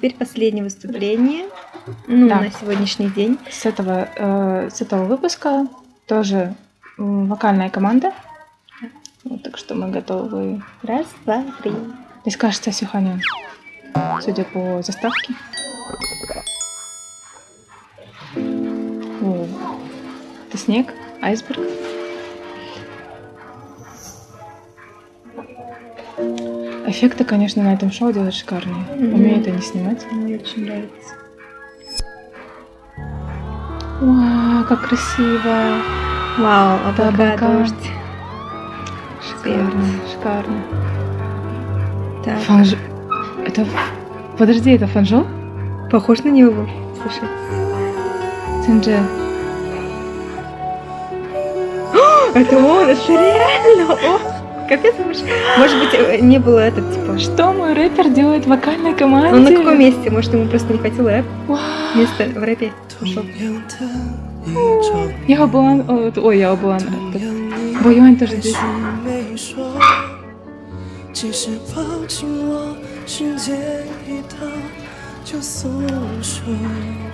теперь последнее выступление ну, Да. на сегодняшний день. С этого, э, с этого выпуска тоже вокальная команда. Вот, так что мы готовы. Раз, два, три. Здесь, кажется, Сюханя, судя по заставке. О, это снег, айсберг. Эффекты, конечно, на этом шоу делают шикарные. Мгм. Умеют они снимать. Мне очень нравится. Вау, как красиво! Вау, облака, облака. дождь. Шикарно, шикарно. Так, Фанж... Это... Подожди, это фанжо? похож на него. Слушай. Цинже. Это он, это реально он. Капец, может, может быть, э, не было этот, типа... Что мой рэпер делает в вокальной команде? Он на каком месте? Может, ему просто не хватило рэп? Вау. Место в рэпе ушел. Я Обуан... о, Ой, я Обуан. Боюань тоже здесь. 即使抱紧我，心间一套就松手。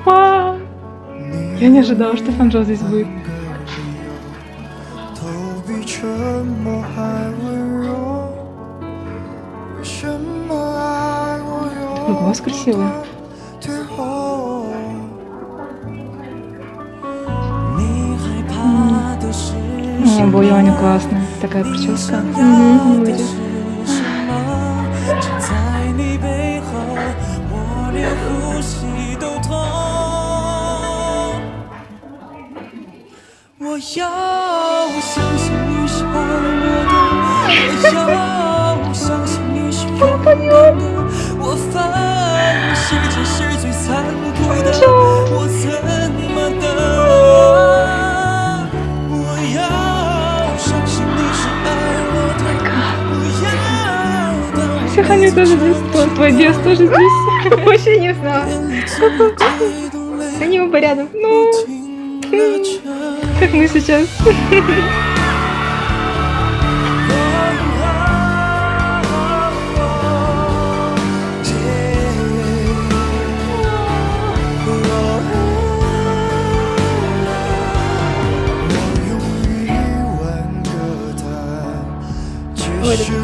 Вау. Я не ожидала, что фанжо здесь будет. 都比沉默还温 Ну, глаз красивый. Не, Буйоня классная. Такая прическа. Угу, будет. 弃这是最残酷的，我怎么等？我要相信你是爱我的，不要当我 Сюханя тоже здесь. Твой, твой дед тоже здесь. Вообще не знала. 最动泪 Они оба рядом. Ну, 停了这。 как мы сейчас.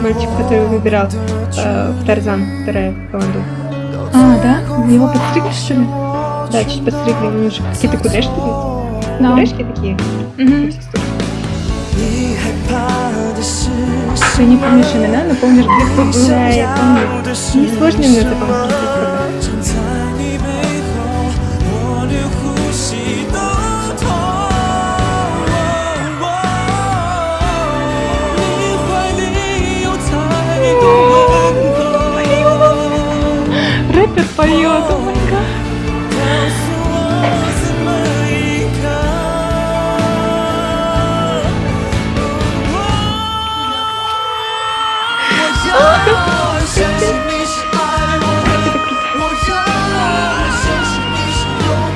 мальчик, который выбирал э, в Тарзан, вторая команда. А, да? Его подстригли, что ли? Да, чуть подстригли, у него же какие-то кудряшки. есть. Да. Кудешки такие. Угу. Ты не помнишь имена, но помнишь, где кто был? Да, я помню. Несложно мне это помнить.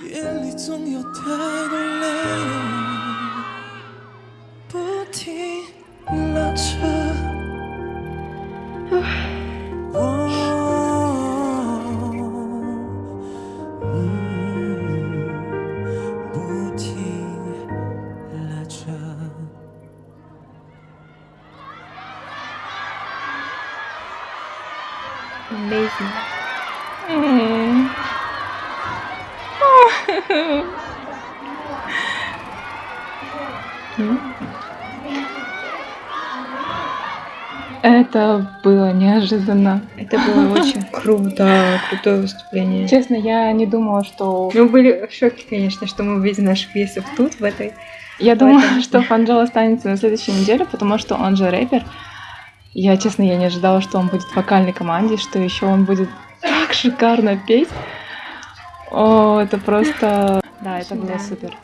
眼里总有太多泪，不停拉扯。我，嗯，不停拉扯。Amazing. М. Это было неожиданно. Это было очень круто, крутое выступление. Честно, я не думала, что... Мы были в шоке, конечно, что мы увидим наших весов тут, в этой. Я думала, этом- что Фанджел останется на следующей неделе, потому что он же рэпер. Я, честно, я не ожидала, что он будет в вокальной команде, что еще он будет так шикарно петь. О, это просто... Да, это было супер.